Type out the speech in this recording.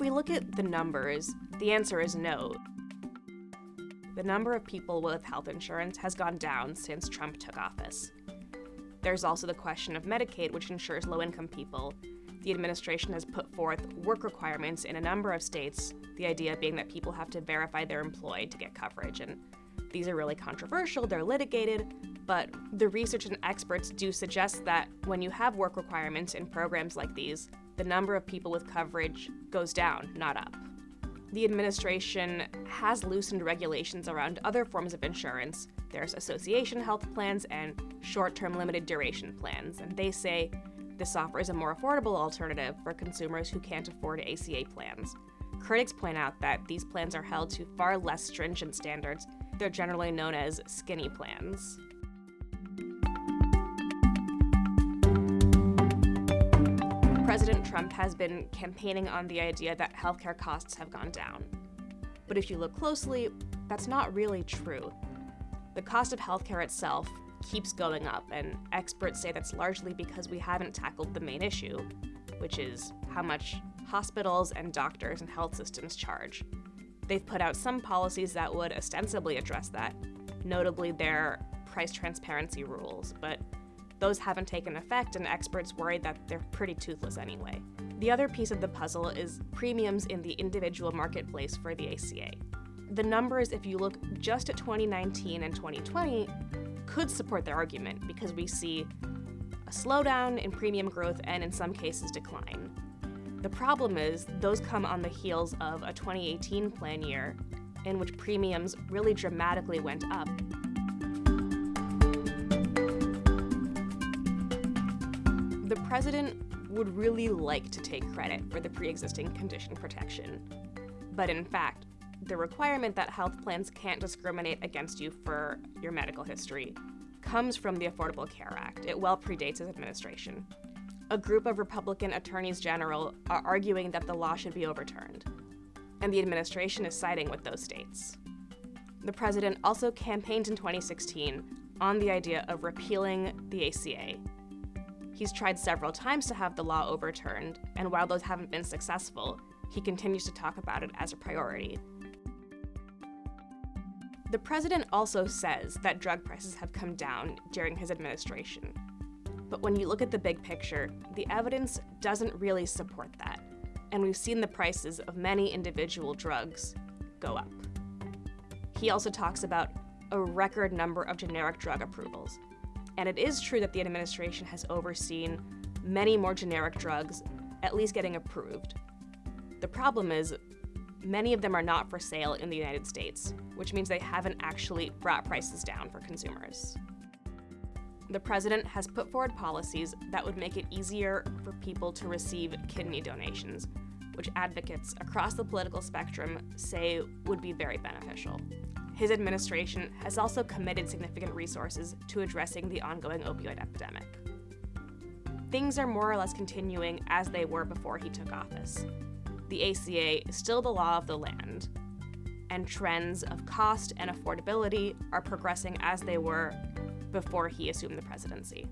we look at the numbers, the answer is no. The number of people with health insurance has gone down since Trump took office. There's also the question of Medicaid, which insures low income people. The administration has put forth work requirements in a number of states, the idea being that people have to verify they're employed to get coverage. And these are really controversial, they're litigated, but the research and experts do suggest that when you have work requirements in programs like these, the number of people with coverage goes down, not up. The administration has loosened regulations around other forms of insurance. There's association health plans and short term limited duration plans, and they say this offers a more affordable alternative for consumers who can't afford ACA plans. Critics point out that these plans are held to far less stringent standards. They're generally known as skinny plans. President Trump has been campaigning on the idea that healthcare costs have gone down. But if you look closely, that's not really true. The cost of healthcare itself keeps going up, and experts say that's largely because we haven't tackled the main issue, which is how much hospitals and doctors and health systems charge. They've put out some policies that would ostensibly address that, notably their price transparency rules, but those haven't taken effect, and experts worry that they're pretty toothless anyway. The other piece of the puzzle is premiums in the individual marketplace for the ACA. The numbers, if you look just at 2019 and 2020, could support their argument because we see a slowdown in premium growth and, in some cases, decline. The problem is, those come on the heels of a 2018 plan year in which premiums really dramatically went up president would really like to take credit for the pre existing condition protection. But in fact, the requirement that health plans can't discriminate against you for your medical history comes from the Affordable Care Act. It well predates his administration. A group of Republican attorneys general are arguing that the law should be overturned, and the administration is siding with those states. The president also campaigned in 2016 on the idea of repealing the ACA He's tried several times to have the law overturned, and while those haven't been successful, he continues to talk about it as a priority. The president also says that drug prices have come down during his administration. But when you look at the big picture, the evidence doesn't really support that. And we've seen the prices of many individual drugs go up. He also talks about a record number of generic drug approvals, and it is true that the administration has overseen many more generic drugs at least getting approved. The problem is, many of them are not for sale in the United States, which means they haven't actually brought prices down for consumers. The president has put forward policies that would make it easier for people to receive kidney donations, which advocates across the political spectrum say would be very beneficial. His administration has also committed significant resources to addressing the ongoing opioid epidemic. Things are more or less continuing as they were before he took office. The ACA is still the law of the land, and trends of cost and affordability are progressing as they were before he assumed the presidency.